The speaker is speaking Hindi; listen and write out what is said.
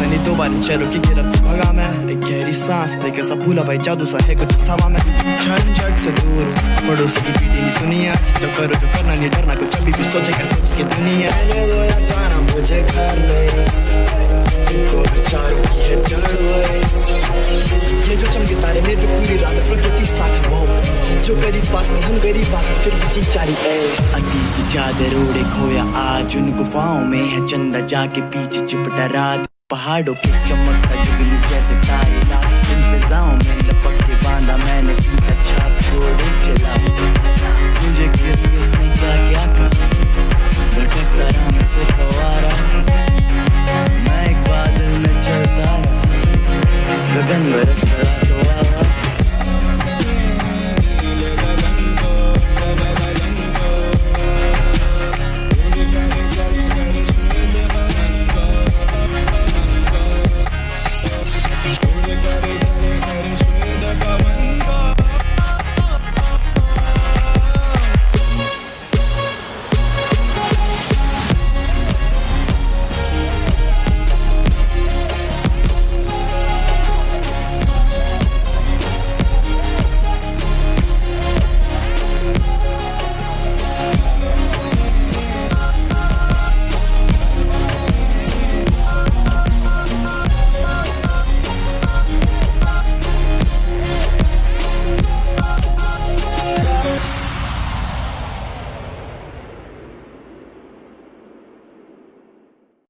नहीं दोबारा चलो की गिरफ्त भगा मैं। एक गहरी सांस लेकर सब भूला भाई जादू सा है कुछ हवा में। झंझट से दूर पड़ोसी की पीटी नहीं सुनी आज। जो करो जो करना नहीं डरना कुछ अभी भी सोचे क्या सोचे दुनिया। जाना मुझे घर नहीं इनको की है ये जो चमके तारे में तो पूरी रात प्रकृति साथ है वो। जो गरीब पास नहीं हम गरीब पास फिर जी चारी ए अतीत की चादर ओढ़े खोया आज उन गुफाओं में है चंदा जाके पीछे चिपटा रात। पहाड़ों के चमकता जुगनू जैसे तारे लाल में लपक के बांधा मैंने चला मुझे किस किस ने क्या क्या कहा? भटकता रहा मैं सिर्फ़ आवारा। मैं एक बादल में चलता रहा। गगन बरस